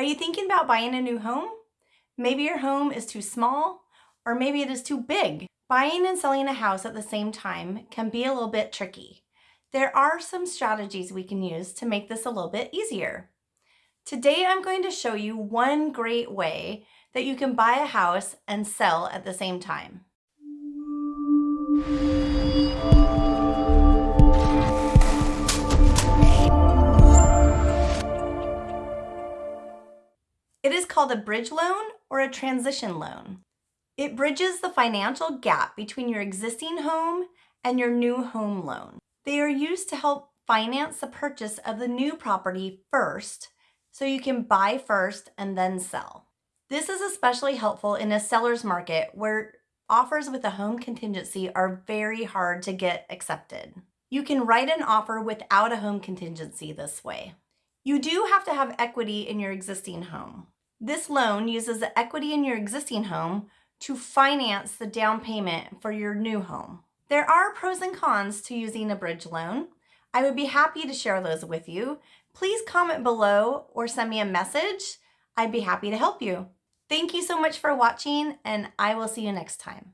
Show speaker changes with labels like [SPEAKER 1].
[SPEAKER 1] Are you thinking about buying a new home? Maybe your home is too small, or maybe it is too big. Buying and selling a house at the same time can be a little bit tricky. There are some strategies we can use to make this a little bit easier. Today I'm going to show you one great way that you can buy a house and sell at the same time. Called a bridge loan or a transition loan. It bridges the financial gap between your existing home and your new home loan. They are used to help finance the purchase of the new property first so you can buy first and then sell. This is especially helpful in a seller's market where offers with a home contingency are very hard to get accepted. You can write an offer without a home contingency this way. You do have to have equity in your existing home. This loan uses the equity in your existing home to finance the down payment for your new home. There are pros and cons to using a bridge loan. I would be happy to share those with you. Please comment below or send me a message. I'd be happy to help you. Thank you so much for watching and I will see you next time.